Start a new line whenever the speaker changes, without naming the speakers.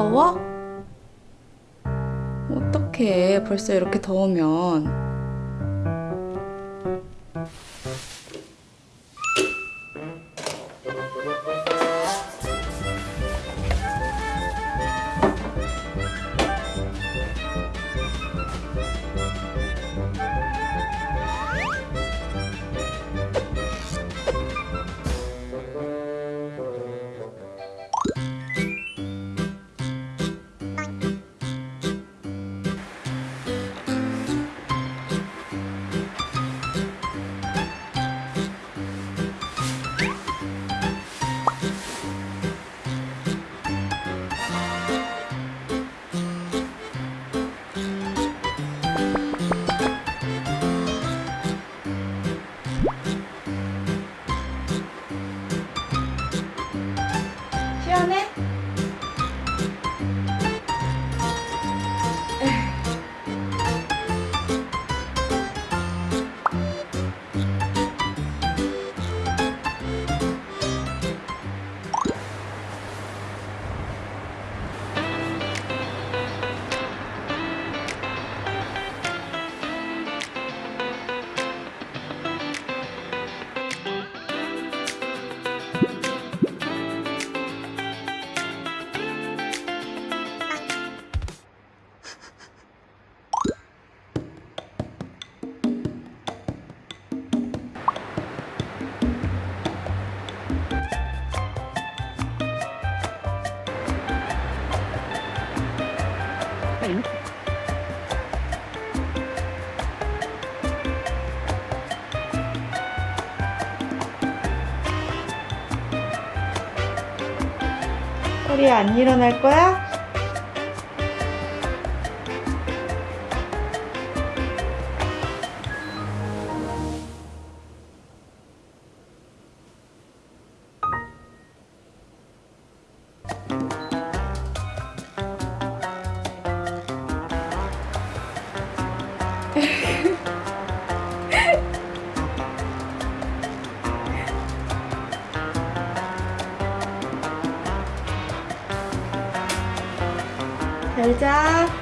더워? 어떡해. 벌써 이렇게 더우면. 소리야 안 일어날 거야? 잘 자.